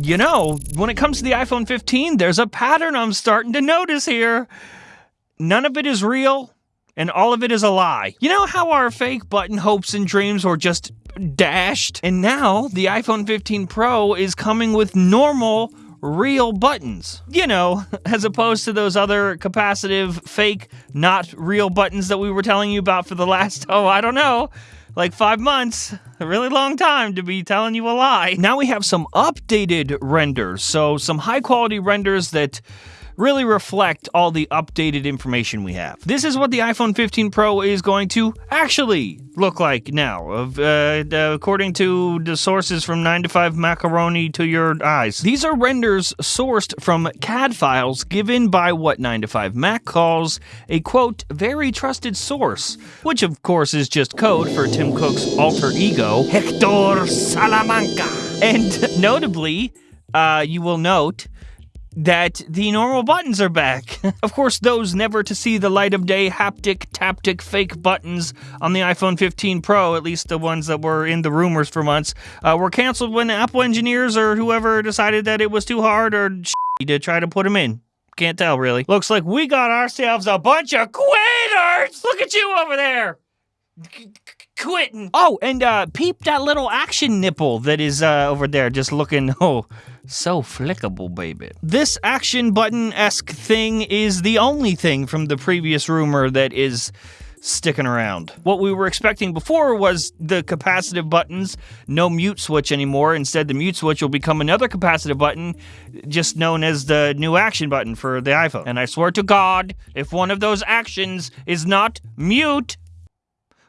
you know, when it comes to the iPhone 15, there's a pattern I'm starting to notice here. None of it is real, and all of it is a lie. You know how our fake button hopes and dreams were just dashed? And now the iPhone 15 Pro is coming with normal, real buttons. You know, as opposed to those other capacitive, fake, not real buttons that we were telling you about for the last, oh, I don't know, like five months. A really long time to be telling you a lie. Now we have some updated renders. So, some high quality renders that really reflect all the updated information we have. This is what the iPhone 15 Pro is going to actually look like now, of, uh, according to the sources from 9 to 5 Macaroni to your eyes. These are renders sourced from CAD files given by what 9 to 5 Mac calls a quote, very trusted source, which of course is just code for Tim Cook's alter ego, Hector Salamanca. And notably, uh, you will note that the normal buttons are back. of course, those never to see the light of day haptic, taptic, fake buttons on the iPhone 15 Pro, at least the ones that were in the rumors for months, uh, were canceled when Apple engineers or whoever decided that it was too hard or to try to put them in. Can't tell, really. Looks like we got ourselves a bunch of quitters! Look at you over there! quitting. Oh, and uh, peep that little action nipple that is uh, over there, just looking, oh, so flickable, baby. This action button esque thing is the only thing from the previous rumor that is sticking around. What we were expecting before was the capacitive buttons, no mute switch anymore. Instead, the mute switch will become another capacitive button, just known as the new action button for the iPhone. And I swear to God, if one of those actions is not mute,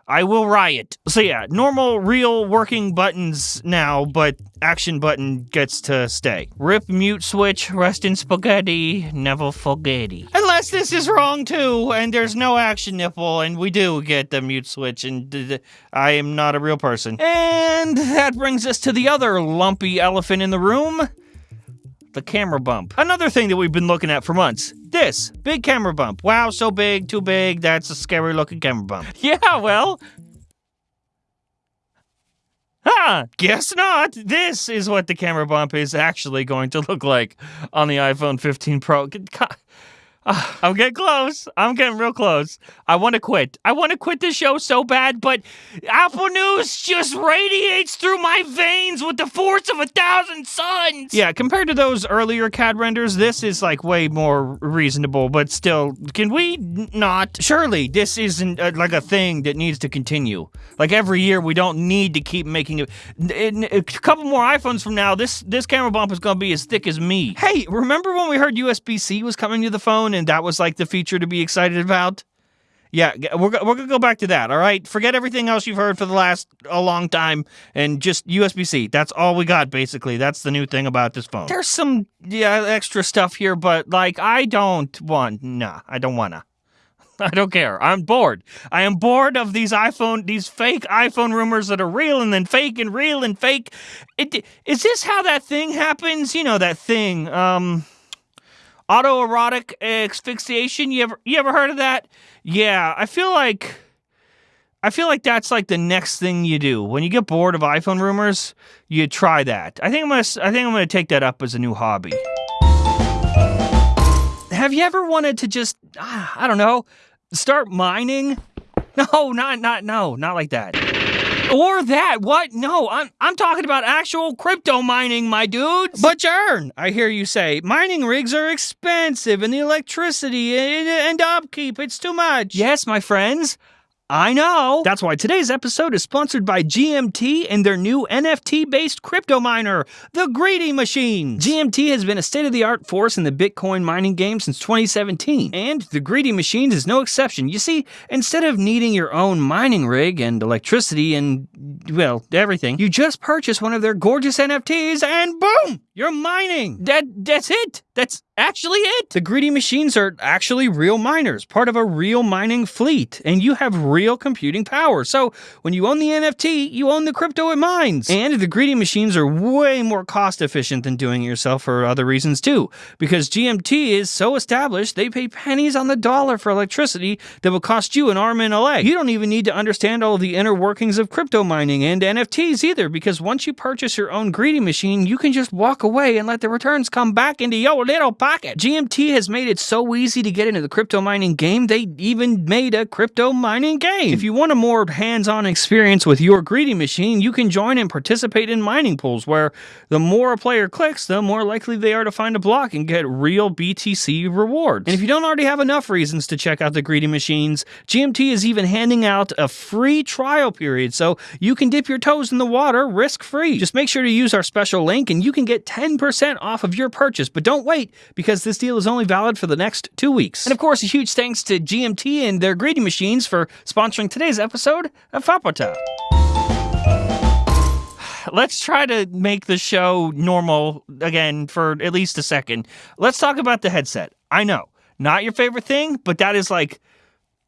I will riot. So yeah, normal, real working buttons now, but action button gets to stay. Rip mute switch, rest in spaghetti, never forgetty. Unless this is wrong too, and there's no action nipple, and we do get the mute switch, and I am not a real person. And that brings us to the other lumpy elephant in the room the camera bump. Another thing that we've been looking at for months. This big camera bump. Wow, so big, too big. That's a scary looking camera bump. Yeah, well. Ah, guess not. This is what the camera bump is actually going to look like on the iPhone 15 Pro. I'm getting close. I'm getting real close. I want to quit. I want to quit the show so bad, but Apple News just radiates through my veins with the force of a thousand suns. Yeah, compared to those earlier CAD renders, this is like way more reasonable, but still, can we not? Surely this isn't uh, like a thing that needs to continue. Like every year, we don't need to keep making it. In a couple more iPhones from now, this this camera bump is going to be as thick as me. Hey, remember when we heard USB C was coming to the phone? And that was like the feature to be excited about. Yeah, we're, we're gonna go back to that. All right, forget everything else you've heard for the last a long time, and just USB C. That's all we got basically. That's the new thing about this phone. There's some yeah extra stuff here, but like I don't want. Nah, I don't wanna. I don't care. I'm bored. I am bored of these iPhone, these fake iPhone rumors that are real and then fake and real and fake. It, is this how that thing happens? You know that thing. Um autoerotic asphyxiation. You ever you ever heard of that? Yeah, I feel like I feel like that's like the next thing you do when you get bored of iPhone rumors. You try that. I think I'm gonna I think I'm gonna take that up as a new hobby. Have you ever wanted to just ah, I don't know start mining? No, not not no, not like that. Or that. What? No, I'm I'm talking about actual crypto mining, my dudes. But Jern, I hear you say, mining rigs are expensive and the electricity and upkeep, it's too much. Yes, my friends. I know. That's why today's episode is sponsored by GMT and their new NFT based crypto miner, the Greedy Machine. GMT has been a state of the art force in the Bitcoin mining game since 2017, and the Greedy Machines is no exception. You see, instead of needing your own mining rig and electricity and, well, everything, you just purchase one of their gorgeous NFTs and boom, you're mining. That, that's it. That's actually it. The greedy machines are actually real miners, part of a real mining fleet, and you have real computing power. So when you own the NFT, you own the crypto it mines. And the greedy machines are way more cost efficient than doing it yourself for other reasons too. Because GMT is so established, they pay pennies on the dollar for electricity that will cost you an arm and a leg. You don't even need to understand all of the inner workings of crypto mining and NFTs either, because once you purchase your own greedy machine, you can just walk away and let the returns come back into your little pocket. GMT has made it so easy to get into the crypto mining game, they even made a crypto mining game. If you want a more hands on experience with your greedy machine, you can join and participate in mining pools where the more a player clicks, the more likely they are to find a block and get real BTC rewards. And if you don't already have enough reasons to check out the greedy machines, GMT is even handing out a free trial period so you can dip your toes in the water risk free. Just make sure to use our special link and you can get 10% off of your purchase. But don't wait because this deal is only valid for the next two weeks. And of course, a huge thanks to GMT and their greedy machines for sponsoring today's episode of Fapota. Let's try to make the show normal again for at least a second. Let's talk about the headset. I know, not your favorite thing, but that is like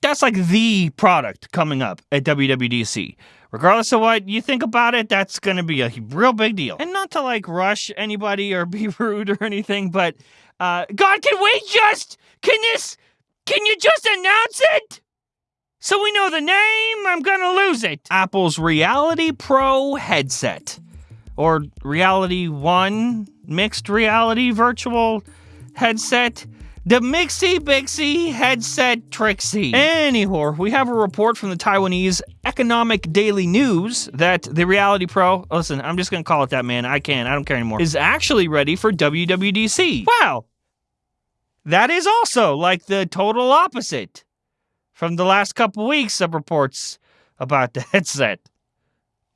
that's like the product coming up at WWDC. Regardless of what you think about it, that's going to be a real big deal. And not to like rush anybody or be rude or anything, but uh, God, can we just, can this, can you just announce it? So we know the name, I'm gonna lose it. Apple's Reality Pro headset. Or Reality One mixed reality virtual headset. The Mixie Bixie Headset Trixie. Anyhow, we have a report from the Taiwanese Economic Daily News that the Reality Pro, listen, I'm just gonna call it that, man. I can't, I don't care anymore, is actually ready for WWDC. Wow. That is also like the total opposite from the last couple weeks of reports about the headset.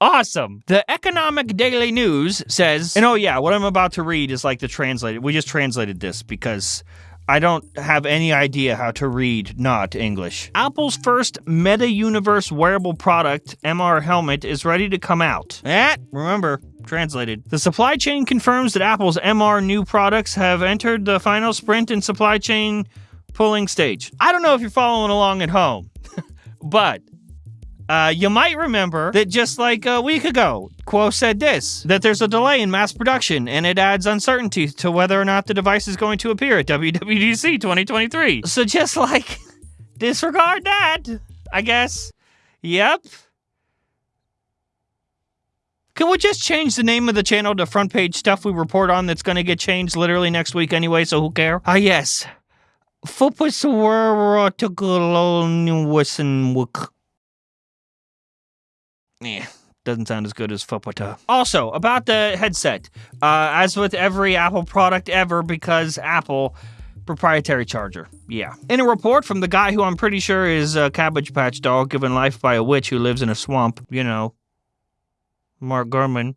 Awesome. The Economic Daily News says, and oh yeah, what I'm about to read is like the translated. We just translated this because I don't have any idea how to read not English. Apple's first Meta Universe wearable product, MR Helmet, is ready to come out. Eh, remember, translated. The supply chain confirms that Apple's MR new products have entered the final sprint in supply chain pulling stage. I don't know if you're following along at home, but uh, you might remember that just like a week ago, Kuo said this that there's a delay in mass production and it adds uncertainty to whether or not the device is going to appear at WWDC 2023. So just like disregard that, I guess. Yep. Can we just change the name of the channel to front page stuff we report on that's going to get changed literally next week anyway, so who care? Ah, yes. Fupus yeah, doesn't sound as good as Fopota. Also, about the headset, uh, as with every Apple product ever, because Apple proprietary charger. Yeah. In a report from the guy who I'm pretty sure is a Cabbage Patch doll given life by a witch who lives in a swamp, you know, Mark Gurman.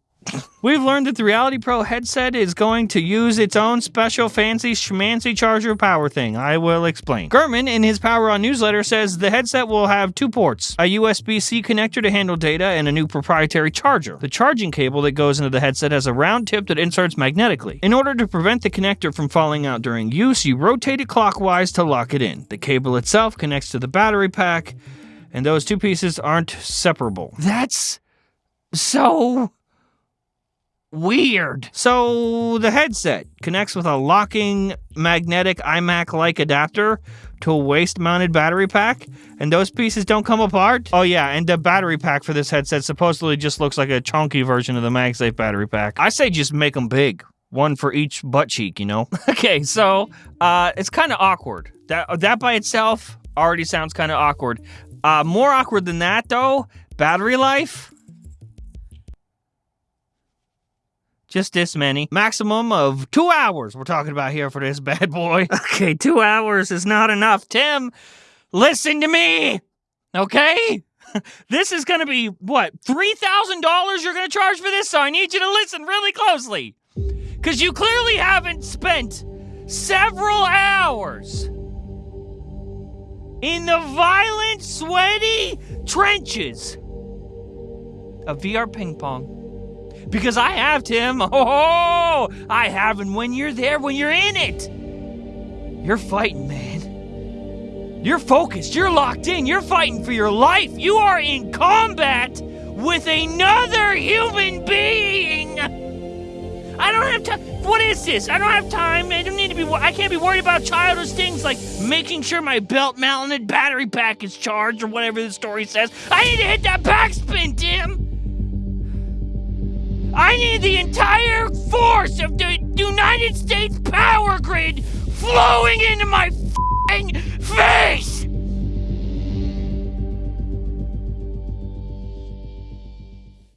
We've learned that the Reality Pro headset is going to use its own special fancy schmancy charger power thing. I will explain. Gurman, in his Power On newsletter, says the headset will have two ports a USB C connector to handle data and a new proprietary charger. The charging cable that goes into the headset has a round tip that inserts magnetically. In order to prevent the connector from falling out during use, you rotate it clockwise to lock it in. The cable itself connects to the battery pack, and those two pieces aren't separable. That's so Weird. So the headset connects with a locking magnetic iMac like adapter to a waist mounted battery pack, and those pieces don't come apart. Oh, yeah, and the battery pack for this headset supposedly just looks like a chunky version of the MagSafe battery pack. I say just make them big. One for each butt cheek, you know? okay, so uh, it's kind of awkward. That, that by itself already sounds kind of awkward. Uh, more awkward than that, though, battery life just this many. Maximum of two hours we're talking about here for this bad boy. Okay, two hours is not enough. Tim, listen to me, okay? this is gonna be, what, $3,000 you're gonna charge for this? So I need you to listen really closely. Because you clearly haven't spent several hours in the violent, sweaty trenches of VR ping pong because I have, Tim. Oh, I have. And when you're there, when you're in it, you're fighting, man. You're focused. You're locked in. You're fighting for your life. You are in combat with another human being. I don't have time. What is this? I don't have time. I don't need to be. I can't be worried about childish things like making sure my belt-mounted battery pack is charged or whatever the story says. I need to hit that backspin, Tim. I need the entire force of the United States power grid flowing into my face!